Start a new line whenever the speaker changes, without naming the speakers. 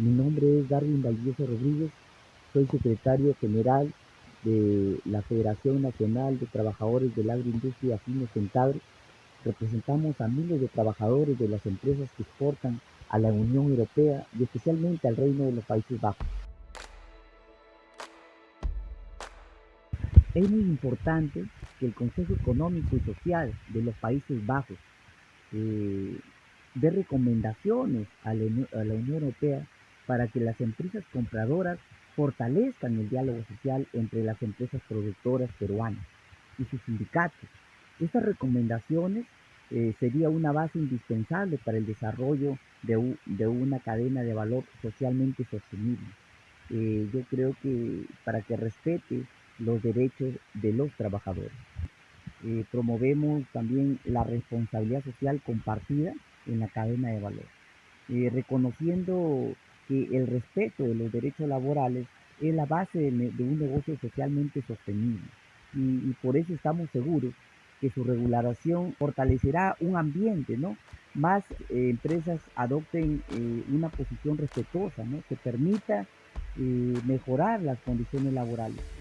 Mi nombre es Darwin Valdivieso Rodríguez, soy secretario general de la Federación Nacional de Trabajadores de la Agroindustria Fines Centagro. Representamos a miles de trabajadores de las empresas que exportan a la Unión Europea y especialmente al Reino de los Países Bajos. Es muy importante que el Consejo Económico y Social de los Países Bajos eh, dé recomendaciones a la, Unión Europea para que las empresas compradoras fortalezcan el diálogo social entre las empresas productoras peruanas y sus sindicatos. Estas recomendaciones eh, sería una base indispensable para el desarrollo de, de, una cadena de valor socialmente sostenible. Eh, yo creo que para que respete los derechos de los trabajadores. Eh, promovemos también la responsabilidad social compartida en la cadena de valor, eh, reconociendo que el respeto de los derechos laborales es la base de, un negocio socialmente sostenible y, por eso estamos seguros que su regulación fortalecerá un ambiente, ¿no? Más eh, empresas adopten una posición respetuosa, ¿no? Que permita mejorar las condiciones laborales.